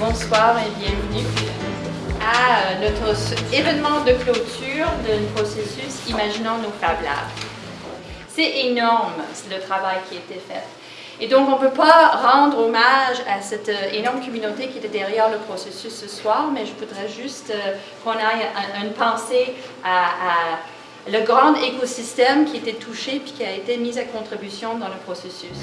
Bonsoir et bienvenue à notre événement de clôture du processus Imaginons nos Fab Labs. C'est énorme le travail qui a été fait. Et donc, on ne peut pas rendre hommage à cette énorme communauté qui était derrière le processus ce soir, mais je voudrais juste euh, qu'on aille une pensée à, à le grand écosystème qui était touché puis qui a été mis à contribution dans le processus.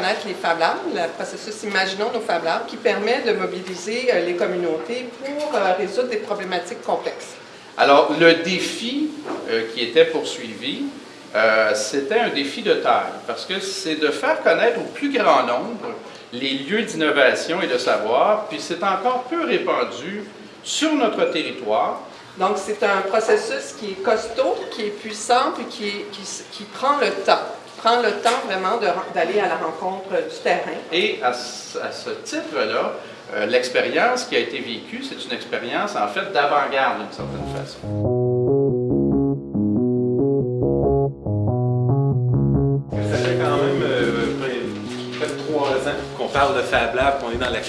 Connaître les Fab Labs, le processus Imaginons nos Fab Labs, qui permet de mobiliser euh, les communautés pour euh, résoudre des problématiques complexes. Alors, le défi qui était poursuivi, c'était un défi de taille, parce que c'est de faire connaître au plus grand nombre les lieux d'innovation et de savoir, puis c'est encore peu répandu sur notre territoire, donc, c'est un processus qui est costaud, qui est puissant, puis qui, qui, qui prend le temps prend le temps vraiment d'aller à la rencontre du terrain. Et à, ce titre-là, euh, l'expérience qui a été vécue, c'est une expérience en fait d'avant-garde d'une certaine façon. Ça fait quand même euh, près de trois ans qu'on parle de Fab Lab, qu'on est dans la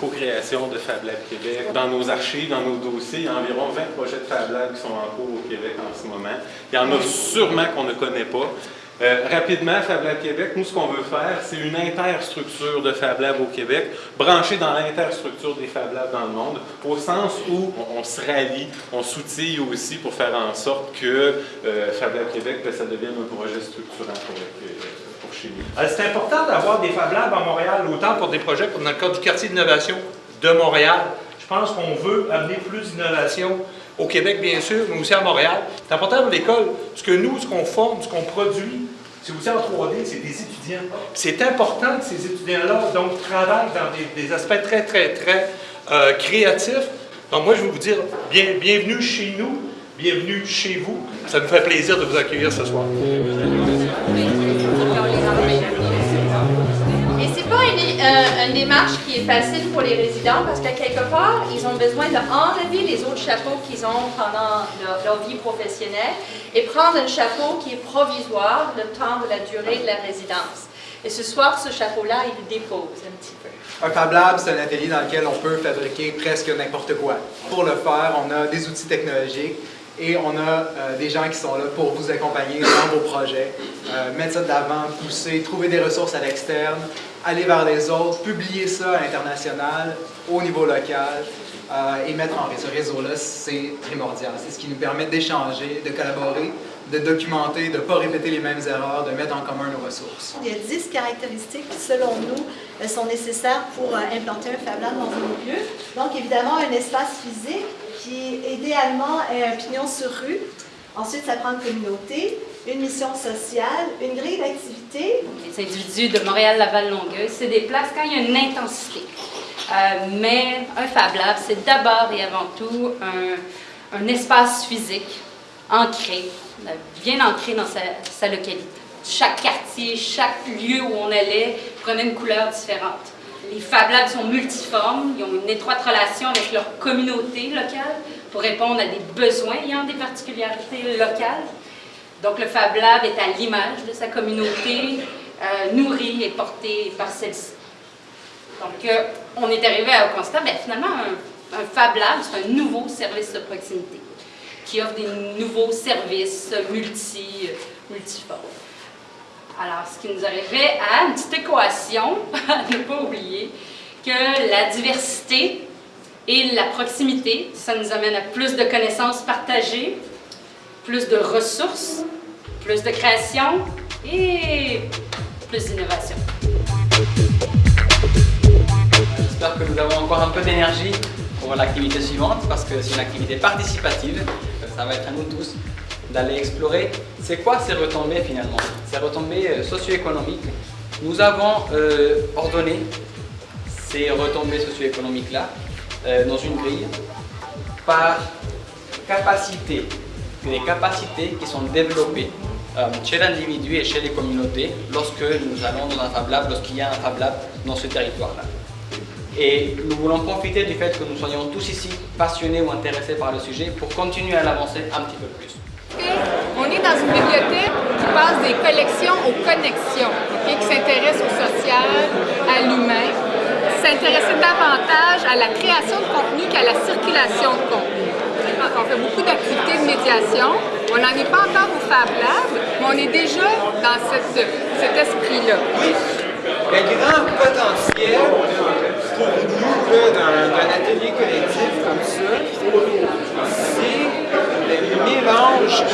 co-création de Fab Lab Québec. Dans nos archives, dans nos dossiers, il y a environ 20 projets de Fab Lab qui sont en cours au Québec en ce moment. Il y en a sûrement qu'on ne connaît pas. Euh, rapidement, Fab Lab Québec, nous, ce qu'on veut faire, c'est une interstructure de Fab Lab au Québec, branchée dans l'interstructure des Fab Labs dans le monde, au sens où on, se rallie, on s'outille aussi pour faire en sorte que euh, Fab Lab Québec, ben, ça devienne un projet structurant pour, pour chez nous. Euh, c'est important d'avoir des Fab Labs à Montréal, autant pour des projets comme dans le cadre du quartier d'innovation de Montréal. Je pense qu'on veut amener plus d'innovation au Québec, bien sûr, mais aussi à Montréal. C'est important pour l'école, parce que nous, ce qu'on forme, ce qu'on produit, c'est aussi en 3D, c'est des étudiants. C'est important que ces étudiants-là donc travaillent dans des, aspects très, très, très euh, créatifs. Donc moi, je veux vous dire bien, bienvenue chez nous, bienvenue chez vous. Ça nous fait plaisir de vous accueillir ce soir. Euh, une démarche qui est facile pour les résidents parce qu'à quelque part, ils ont besoin d'enlever les autres chapeaux qu'ils ont pendant leur, vie professionnelle et prendre un chapeau qui est provisoire le temps de la durée de la résidence. Et ce soir, ce chapeau-là, il le dépose un petit peu. Un Fab Lab, c'est un atelier dans lequel on peut fabriquer presque n'importe quoi. Pour le faire, on a des outils technologiques et on a euh, des gens qui sont là pour vous accompagner dans vos projets, euh, mettre ça de l'avant, pousser, trouver des ressources à l'externe, aller vers les autres, publier ça à l'international, au niveau local, euh, et mettre en réseau. Ce réseau-là, c'est primordial. C'est ce qui nous permet d'échanger, de collaborer, de documenter, de ne pas répéter les mêmes erreurs, de mettre en commun nos ressources. Il y a 10 caractéristiques selon nous, sont nécessaires pour euh, implanter un Fab Lab dans un lieu. Donc, évidemment, un espace physique qui, idéalement, est un pignon sur rue. Ensuite, ça prend une communauté, une mission sociale, une grille d'activité. Les individus de Montréal-Laval-Longueuil se déplacent quand il y a une intensité. Euh, mais un Fab Lab, c'est d'abord et avant tout un, un, espace physique ancré, bien ancré dans sa, localité. Chaque quartier, chaque lieu où on allait prenait une couleur différente. Les Fab Labs sont multiformes, ils ont une étroite relation avec leur communauté locale pour répondre à des besoins ayant des particularités locales. Donc le Fab Lab est à l'image de sa communauté, euh, nourrie et portée par celle-ci. Donc euh, on est arrivé au constat, ben, finalement un, Fab Lab c'est un nouveau service de proximité qui offre des nouveaux services multi, multiformes. Alors, ce qui nous arrivait à une petite équation, ne pas oublier, que la diversité et la proximité, ça nous amène à plus de connaissances partagées, plus de ressources, plus de création et plus d'innovation. J'espère que nous avons encore un peu d'énergie pour l'activité suivante parce que c'est une activité participative. Ça va être à nous tous d'aller explorer c'est quoi ces retombées finalement, ces retombées euh, socio-économiques. Nous avons euh, ordonné ces retombées socio-économiques-là euh, dans une grille par capacité, les capacités qui sont développées chez l'individu et chez les communautés lorsque nous allons dans un Fab Lab, lorsqu'il y a un Fab Lab dans ce territoire-là. Et nous voulons profiter du fait que nous soyons tous ici passionnés ou intéressés par le sujet pour continuer à l'avancer un petit peu plus. On est dans une bibliothèque qui passe des collections aux connexions, qui s'intéresse au social, à l'humain, s'intéresser davantage à la création de contenu qu'à la circulation de contenu. On fait beaucoup d'activités de médiation. On n'en est pas encore au Fab Lab, mais on est déjà dans cet esprit-là. Le grand potentiel pour nous là, d'un d'un atelier collectif comme ça,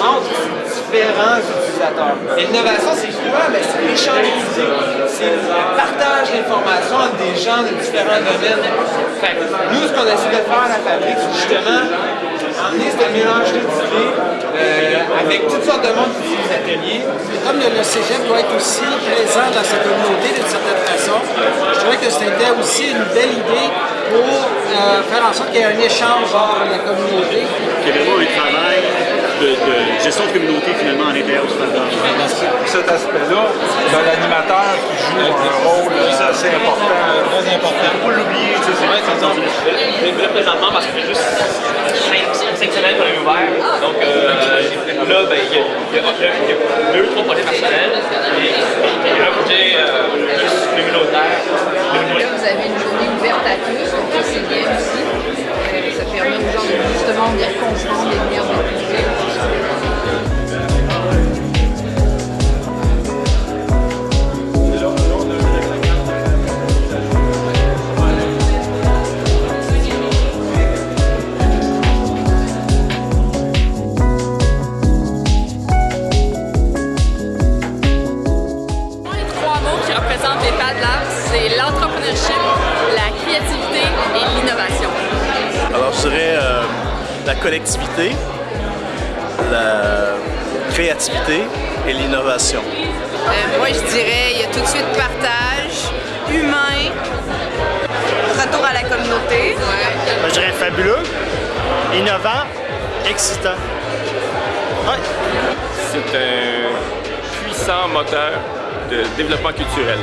entre différents utilisateurs. L'innovation, c'est quoi? Ben, c'est l'échange d'idées, c'est le partage d'informations entre des gens de différents domaines. Fait nous, ce qu'on essaie de faire à la fabrique, c'est justement emmener ce mélange d'idées euh, avec toutes sortes de monde qui les ateliers. Comme le, le doit être aussi présent dans sa communauté d'une certaine façon, je trouvais que c'était aussi une belle idée pour euh, faire en sorte qu'il y ait un échange entre la communauté. Vraiment un travail? De, de gestion de communauté finalement à l'intérieur du cet aspect-là, ben, l'animateur qui joue un rôle euh, assez important, très important. Faut pas l'oublier, tu sais, c'est vrai, c'est dans une- présentement, parce que c'est juste 5 semaines qu'on est ouvert. Donc euh, là, ben, il y, a- y a- y a deux, trois projets personnels et, et un projet euh, plus communautaire. Là, vous avez une journée ouverte à la collectivité, la créativité et l'innovation. Euh, moi, je dirais, il y a tout de suite partage, humain, retour à la communauté. Je dirais fabuleux, innovant, excitant. Ouais. C'est un puissant moteur de développement culturel.